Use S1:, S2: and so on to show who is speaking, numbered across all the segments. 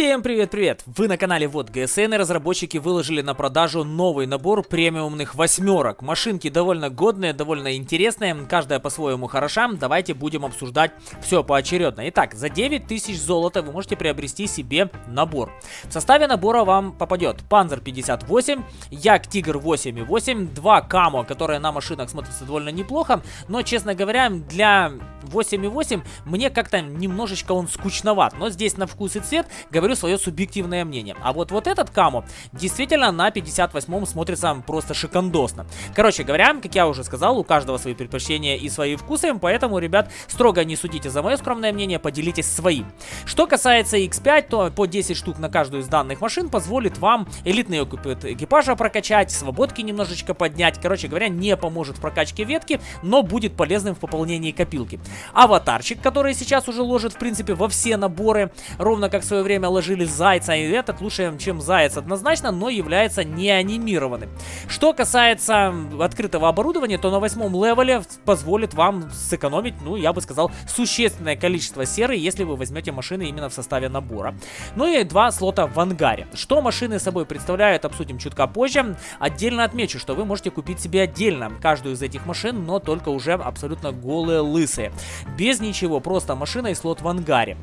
S1: Всем привет-привет! Вы на канале Вот ГСН и разработчики выложили на продажу новый набор премиумных восьмерок. Машинки довольно годные, довольно интересные, каждая по-своему хороша. Давайте будем обсуждать все поочередно. Итак, за 9000 золота вы можете приобрести себе набор. В составе набора вам попадет Panzer 58, Як Тигр 8.8, два Камо, которые на машинах смотрятся довольно неплохо, но, честно говоря, для 8.8 мне как-то немножечко он скучноват. Но здесь на вкус и цвет говорю свое субъективное мнение. А вот вот этот Камо действительно на 58-м смотрится просто шикандосно. Короче говоря, как я уже сказал, у каждого свои предпочтения и свои вкусы, поэтому, ребят, строго не судите за мое скромное мнение, поделитесь своим. Что касается X5, то по 10 штук на каждую из данных машин позволит вам элитный экипажа прокачать, свободки немножечко поднять. Короче говоря, не поможет в прокачке ветки, но будет полезным в пополнении копилки. Аватарчик, который сейчас уже ложит, в принципе, во все наборы, ровно как в свое время ложили Зайца, и этот лучше, чем Заяц однозначно, но является не анимированным. Что касается открытого оборудования, то на восьмом левеле позволит вам сэкономить, ну, я бы сказал, существенное количество серы, если вы возьмете машины именно в составе набора. Ну и два слота в ангаре. Что машины собой представляют, обсудим чутка позже. Отдельно отмечу, что вы можете купить себе отдельно каждую из этих машин, но только уже абсолютно голые, лысые. Без ничего, просто машина и слот в ангаре.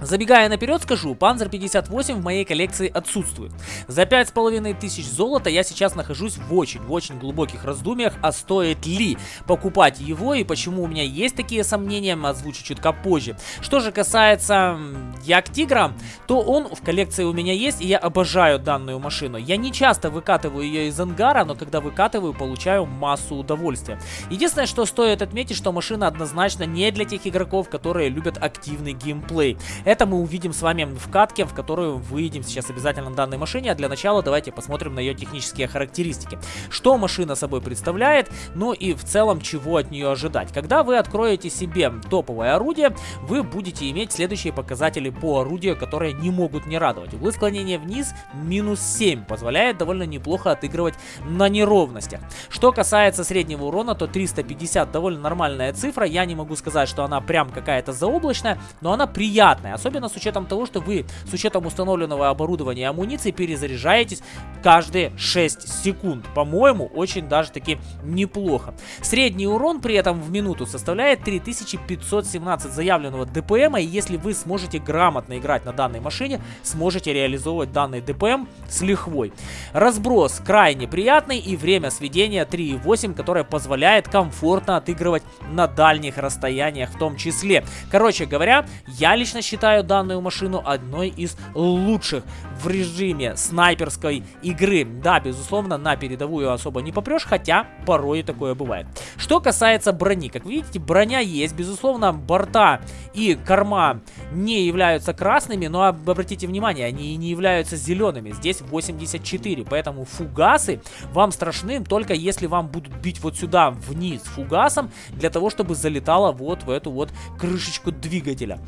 S1: Забегая наперед, скажу, Panzer 58 в моей коллекции отсутствует. За 5500 золота я сейчас нахожусь в очень-очень глубоких раздумьях, а стоит ли покупать его и почему у меня есть такие сомнения, озвучу чутка позже. Что же касается Як Тигра, то он в коллекции у меня есть, и я обожаю данную машину. Я не часто выкатываю ее из ангара, но когда выкатываю, получаю массу удовольствия. Единственное, что стоит отметить, что машина однозначно не для тех игроков, которые любят активный геймплей. Это мы увидим с вами в катке, в которую выйдем сейчас обязательно на данной машине. А для начала давайте посмотрим на ее технические характеристики. Что машина собой представляет, ну и в целом чего от нее ожидать. Когда вы откроете себе топовое орудие, вы будете иметь следующие показатели по орудию, которые не могут не радовать. Углы склонения вниз минус 7 позволяет довольно неплохо отыгрывать на неровностях. Что касается среднего урона, то 350 довольно нормальная цифра. Я не могу сказать, что она прям какая-то заоблачная, но она приятная. Особенно с учетом того, что вы с учетом установленного оборудования и амуниции перезаряжаетесь каждые 6 секунд. По-моему, очень даже таки неплохо. Средний урон при этом в минуту составляет 3517 заявленного ДПМа. И если вы сможете грамотно играть на данной машине, сможете реализовывать данный ДПМ с лихвой. Разброс крайне приятный и время сведения 3.8, которое позволяет комфортно отыгрывать на дальних расстояниях в том числе. Короче говоря, я лично считаю считаю данную машину одной из лучших в режиме снайперской игры. Да, безусловно, на передовую особо не попрешь, хотя порой такое бывает. Что касается брони, как видите, броня есть, безусловно, борта и корма не являются красными, но обратите внимание, они и не являются зелеными. Здесь 84, поэтому фугасы вам страшны только если вам будут бить вот сюда вниз фугасом, для того, чтобы залетало вот в эту вот крышечку двигателя.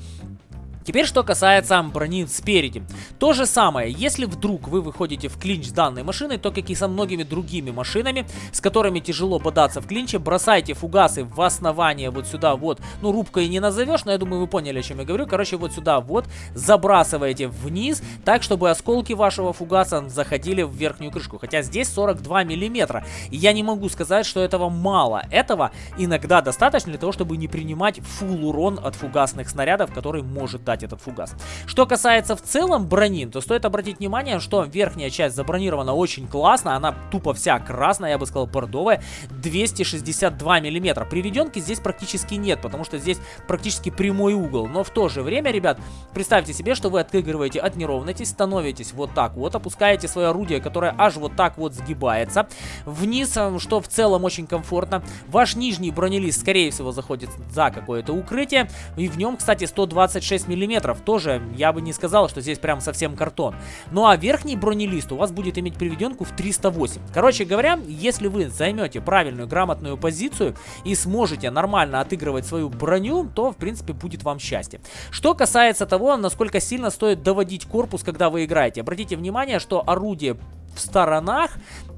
S1: Теперь, что касается брони спереди. То же самое, если вдруг вы выходите в клинч с данной машиной, то, как и со многими другими машинами, с которыми тяжело бодаться в клинче, бросайте фугасы в основание вот сюда вот. Ну, рубкой не назовешь, но я думаю, вы поняли, о чем я говорю. Короче, вот сюда вот забрасываете вниз, так, чтобы осколки вашего фугаса заходили в верхнюю крышку. Хотя здесь 42 миллиметра. И я не могу сказать, что этого мало. Этого иногда достаточно для того, чтобы не принимать фул урон от фугасных снарядов, который может дать этот фугас. Что касается в целом брони, то стоит обратить внимание, что верхняя часть забронирована очень классно, она тупо вся красная, я бы сказал бордовая, 262 миллиметра. Приведенки здесь практически нет, потому что здесь практически прямой угол, но в то же время, ребят, представьте себе, что вы отыгрываете от неровности, становитесь вот так вот, опускаете свое орудие, которое аж вот так вот сгибается, вниз, э, что в целом очень комфортно. Ваш нижний бронелист, скорее всего, заходит за какое-то укрытие, и в нем, кстати, 126 миллиметров миллиметров. Тоже я бы не сказал, что здесь прям совсем картон. Ну а верхний бронелист у вас будет иметь приведенку в 308. Короче говоря, если вы займете правильную, грамотную позицию и сможете нормально отыгрывать свою броню, то в принципе будет вам счастье. Что касается того, насколько сильно стоит доводить корпус, когда вы играете. Обратите внимание, что орудие в сторонах,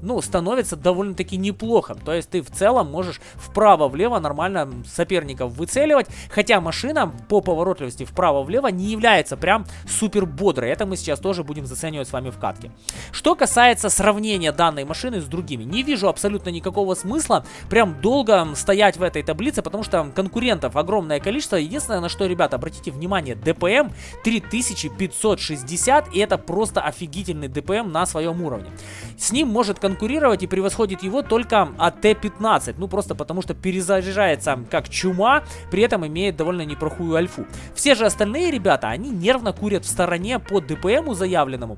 S1: ну, становится довольно-таки неплохо. То есть ты в целом можешь вправо-влево нормально соперников выцеливать, хотя машина по поворотливости вправо-влево не является прям супер бодрой. Это мы сейчас тоже будем заценивать с вами в катке. Что касается сравнения данной машины с другими, не вижу абсолютно никакого смысла прям долго стоять в этой таблице, потому что конкурентов огромное количество. Единственное, на что, ребята, обратите внимание, ДПМ 3560, и это просто офигительный ДПМ на своем уровне. С ним может конкурировать и превосходит его только АТ-15. Ну, просто потому что перезаряжается как чума, при этом имеет довольно неплохую альфу. Все же остальные ребята, они нервно курят в стороне по ДПМу заявленному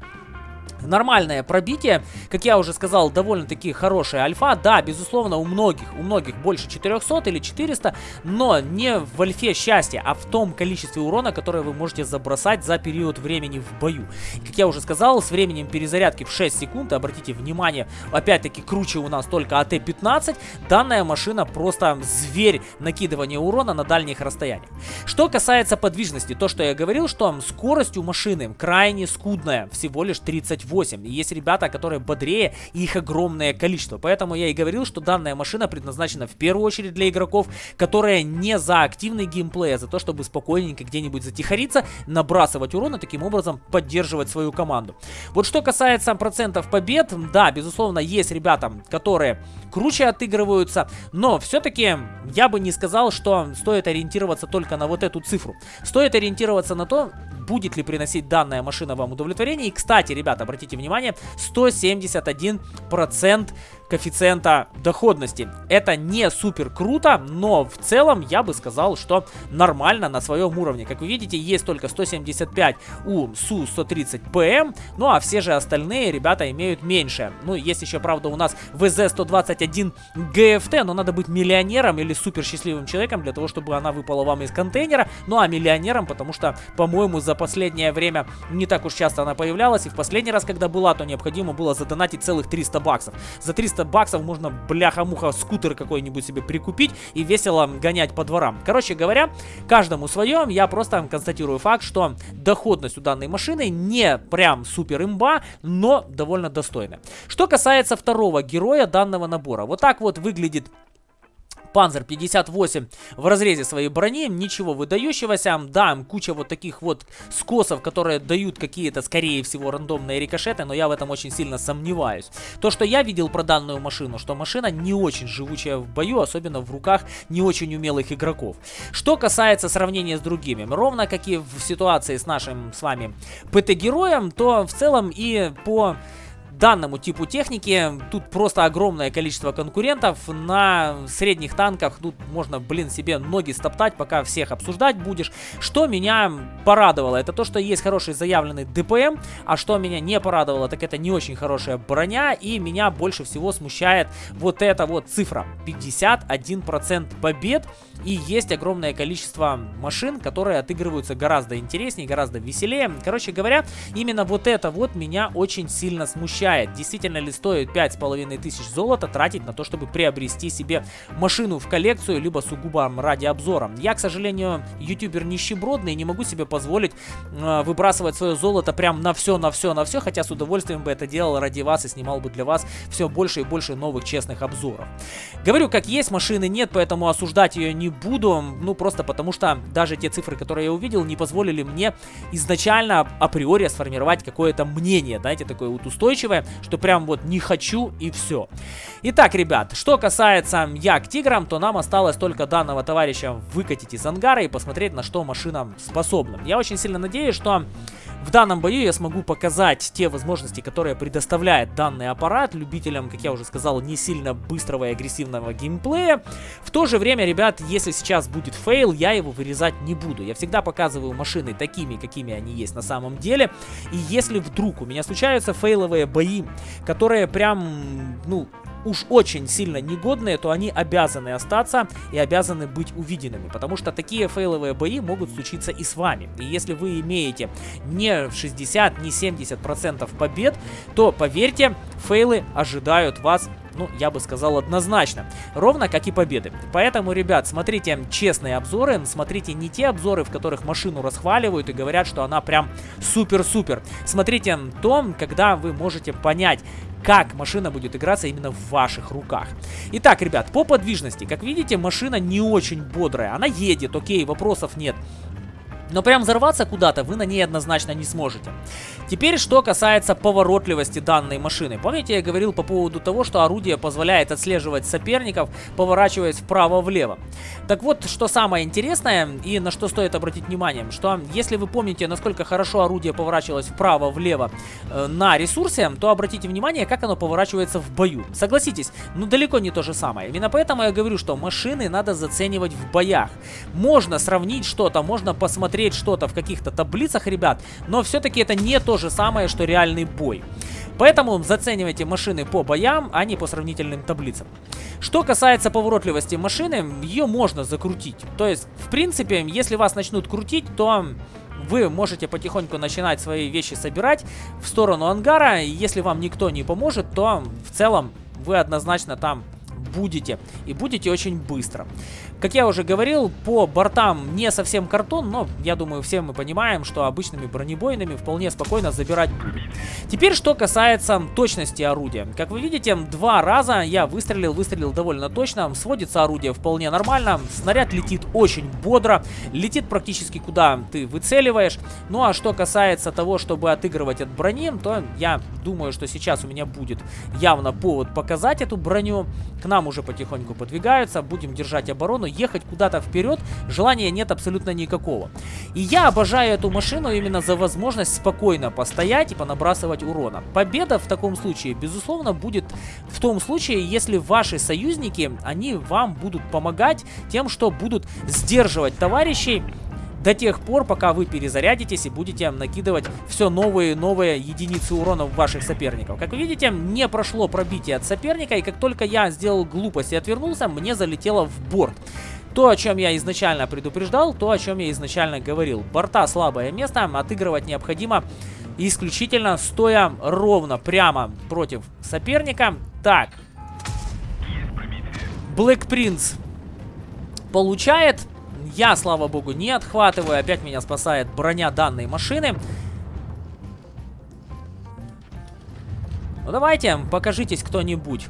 S1: нормальное пробитие. Как я уже сказал, довольно-таки хорошая альфа. Да, безусловно, у многих, у многих больше 400 или 400, но не в альфе счастья, а в том количестве урона, которое вы можете забросать за период времени в бою. как я уже сказал, с временем перезарядки в 6 секунд, обратите внимание, опять-таки круче у нас только АТ-15, данная машина просто зверь накидывания урона на дальних расстояниях. Что касается подвижности, то, что я говорил, что скорость у машины крайне скудная, всего лишь 38 8. И есть ребята, которые бодрее, и их огромное количество. Поэтому я и говорил, что данная машина предназначена в первую очередь для игроков, которые не за активный геймплей, а за то, чтобы спокойненько где-нибудь затихариться, набрасывать урон и таким образом поддерживать свою команду. Вот что касается процентов побед, да, безусловно, есть ребята, которые круче отыгрываются, но все-таки я бы не сказал, что стоит ориентироваться только на вот эту цифру. Стоит ориентироваться на то, будет ли приносить данная машина вам удовлетворение. И, кстати, ребята, обратите внимание, 171% коэффициента доходности. Это не супер круто, но в целом я бы сказал, что нормально на своем уровне. Как вы видите, есть только 175 у Су-130ПМ, ну а все же остальные ребята имеют меньше. Ну, есть еще, правда, у нас ВЗ-121 ГФТ, но надо быть миллионером или супер счастливым человеком для того, чтобы она выпала вам из контейнера. Ну а миллионером, потому что, по-моему, за последнее время не так уж часто она появлялась. И в последний раз, когда была, то необходимо было задонатить целых 300 баксов. За 300 300 баксов можно бляха-муха скутер какой-нибудь себе прикупить и весело гонять по дворам. Короче говоря, каждому своем, я просто констатирую факт, что доходность у данной машины не прям супер имба, но довольно достойная. Что касается второго героя данного набора, вот так вот выглядит Панзер 58 в разрезе своей брони, ничего выдающегося. Да, куча вот таких вот скосов, которые дают какие-то, скорее всего, рандомные рикошеты, но я в этом очень сильно сомневаюсь. То, что я видел про данную машину, что машина не очень живучая в бою, особенно в руках не очень умелых игроков. Что касается сравнения с другими, ровно как и в ситуации с нашим с вами ПТ-героем, то в целом и по данному типу техники. Тут просто огромное количество конкурентов. На средних танках тут можно, блин, себе ноги стоптать, пока всех обсуждать будешь. Что меня порадовало, это то, что есть хороший заявленный ДПМ, а что меня не порадовало, так это не очень хорошая броня, и меня больше всего смущает вот эта вот цифра. 51% побед, и есть огромное количество машин, которые отыгрываются гораздо интереснее, гораздо веселее. Короче говоря, именно вот это вот меня очень сильно смущает действительно ли стоит 5,5 тысяч золота тратить на то, чтобы приобрести себе машину в коллекцию, либо сугубо ради обзора. Я, к сожалению, ютубер нищебродный и не могу себе позволить э, выбрасывать свое золото прям на все, на все, на все, хотя с удовольствием бы это делал ради вас и снимал бы для вас все больше и больше новых честных обзоров. Говорю, как есть, машины нет, поэтому осуждать ее не буду, ну просто потому что даже те цифры, которые я увидел, не позволили мне изначально априори сформировать какое-то мнение, знаете, такое вот устойчивое, что прям вот не хочу и все. Итак, ребят, что касается як тиграм, то нам осталось только данного товарища выкатить из ангара и посмотреть, на что машина способна. Я очень сильно надеюсь, что в данном бою я смогу показать те возможности, которые предоставляет данный аппарат любителям, как я уже сказал, не сильно быстрого и агрессивного геймплея. В то же время, ребят, если сейчас будет фейл, я его вырезать не буду. Я всегда показываю машины такими, какими они есть на самом деле. И если вдруг у меня случаются фейловые бои, которые прям, ну, уж очень сильно негодные, то они обязаны остаться и обязаны быть увиденными. Потому что такие фейловые бои могут случиться и с вами. И если вы имеете не 60, не 70% побед, то поверьте, фейлы ожидают вас ну, я бы сказал однозначно. Ровно как и победы. Поэтому, ребят, смотрите честные обзоры, смотрите не те обзоры, в которых машину расхваливают и говорят, что она прям супер-супер. Смотрите то, когда вы можете понять, как машина будет играться именно в ваших руках. Итак, ребят, по подвижности. Как видите, машина не очень бодрая. Она едет, окей, вопросов нет. Но прям взорваться куда-то вы на ней однозначно не сможете. Теперь, что касается поворотливости данной машины. Помните, я говорил по поводу того, что орудие позволяет отслеживать соперников, поворачиваясь вправо-влево. Так вот, что самое интересное и на что стоит обратить внимание, что если вы помните, насколько хорошо орудие поворачивалось вправо-влево э, на ресурсе, то обратите внимание, как оно поворачивается в бою. Согласитесь, ну далеко не то же самое. Именно поэтому я говорю, что машины надо заценивать в боях. Можно сравнить что-то, можно посмотреть что-то в каких-то таблицах, ребят, но все-таки это не то же самое, что реальный бой. Поэтому заценивайте машины по боям, а не по сравнительным таблицам. Что касается поворотливости машины, ее можно закрутить. То есть, в принципе, если вас начнут крутить, то вы можете потихоньку начинать свои вещи собирать в сторону ангара. Если вам никто не поможет, то в целом вы однозначно там будете. И будете очень быстро. Как я уже говорил, по бортам не совсем картон, но я думаю, все мы понимаем, что обычными бронебойными вполне спокойно забирать. Теперь, что касается точности орудия. Как вы видите, два раза я выстрелил, выстрелил довольно точно. Сводится орудие вполне нормально. Снаряд летит очень бодро. Летит практически куда ты выцеливаешь. Ну а что касается того, чтобы отыгрывать от брони, то я думаю, что сейчас у меня будет явно повод показать эту броню. К нам уже потихоньку подвигаются. Будем держать оборону ехать куда-то вперед желания нет абсолютно никакого. И я обожаю эту машину именно за возможность спокойно постоять и понабрасывать урона. Победа в таком случае, безусловно, будет в том случае, если ваши союзники, они вам будут помогать тем, что будут сдерживать товарищей до тех пор, пока вы перезарядитесь и будете накидывать все новые и новые единицы урона в ваших соперников. Как вы видите, не прошло пробитие от соперника, и как только я сделал глупость и отвернулся, мне залетело в борт. То, о чем я изначально предупреждал, то, о чем я изначально говорил. Борта слабое место, отыгрывать необходимо исключительно стоя ровно прямо против соперника. Так. Black Prince получает я, слава богу, не отхватываю. Опять меня спасает броня данной машины. Ну давайте, покажитесь кто-нибудь.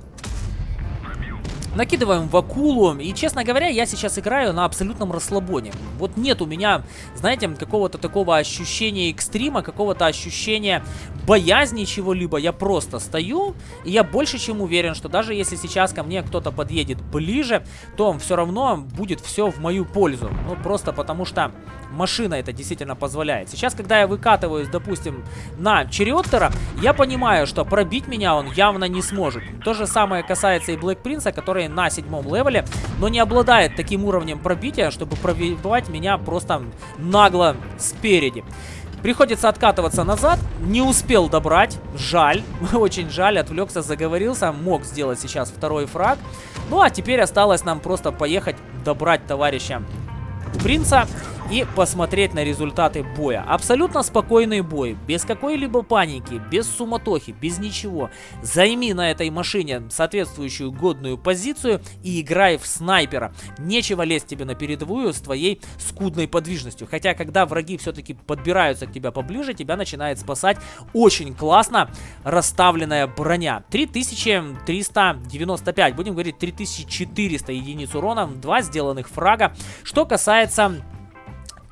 S1: Накидываем в акулу. И, честно говоря, я сейчас играю на абсолютном расслабоне. Вот нет у меня, знаете, какого-то такого ощущения экстрима, какого-то ощущения боязни чего-либо. Я просто стою, и я больше чем уверен, что даже если сейчас ко мне кто-то подъедет ближе, то все равно будет все в мою пользу. Ну, просто потому что машина это действительно позволяет. Сейчас, когда я выкатываюсь, допустим, на Черриоттера, я понимаю, что пробить меня он явно не сможет. То же самое касается и Блэк Принца, который на седьмом левеле, но не обладает таким уровнем пробития, чтобы пробивать меня просто нагло спереди. Приходится откатываться назад. Не успел добрать. Жаль. Очень жаль. Отвлекся, заговорился. Мог сделать сейчас второй фраг. Ну, а теперь осталось нам просто поехать добрать товарища принца и посмотреть на результаты боя. Абсолютно спокойный бой, без какой-либо паники, без суматохи, без ничего. Займи на этой машине соответствующую годную позицию и играй в снайпера. Нечего лезть тебе на передовую с твоей скудной подвижностью. Хотя, когда враги все-таки подбираются к тебе поближе, тебя начинает спасать очень классно расставленная броня. 3395, будем говорить 3400 единиц урона, два сделанных фрага. Что касается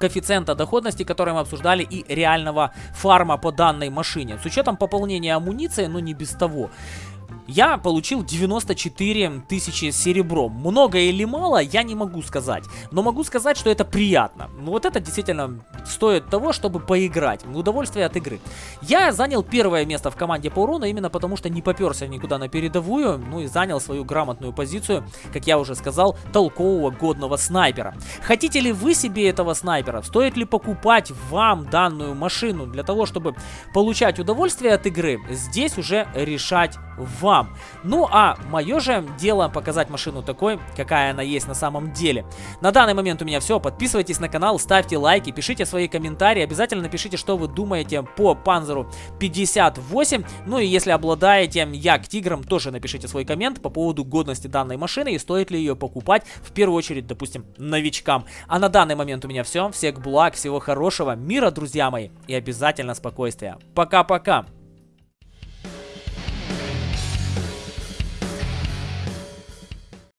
S1: коэффициента доходности, который мы обсуждали, и реального фарма по данной машине. С учетом пополнения амуниции, но не без того я получил 94 тысячи серебром. Много или мало, я не могу сказать. Но могу сказать, что это приятно. Ну вот это действительно стоит того, чтобы поиграть. Удовольствие от игры. Я занял первое место в команде по урону, именно потому что не поперся никуда на передовую. Ну и занял свою грамотную позицию, как я уже сказал, толкового годного снайпера. Хотите ли вы себе этого снайпера? Стоит ли покупать вам данную машину для того, чтобы получать удовольствие от игры? Здесь уже решать вам вам. Ну а мое же дело показать машину такой, какая она есть на самом деле. На данный момент у меня все. Подписывайтесь на канал, ставьте лайки, пишите свои комментарии. Обязательно напишите, что вы думаете по Панзеру 58. Ну и если обладаете як тигром, тоже напишите свой коммент по поводу годности данной машины и стоит ли ее покупать в первую очередь, допустим, новичкам. А на данный момент у меня все. Всех благ, всего хорошего, мира, друзья мои, и обязательно спокойствия. Пока-пока!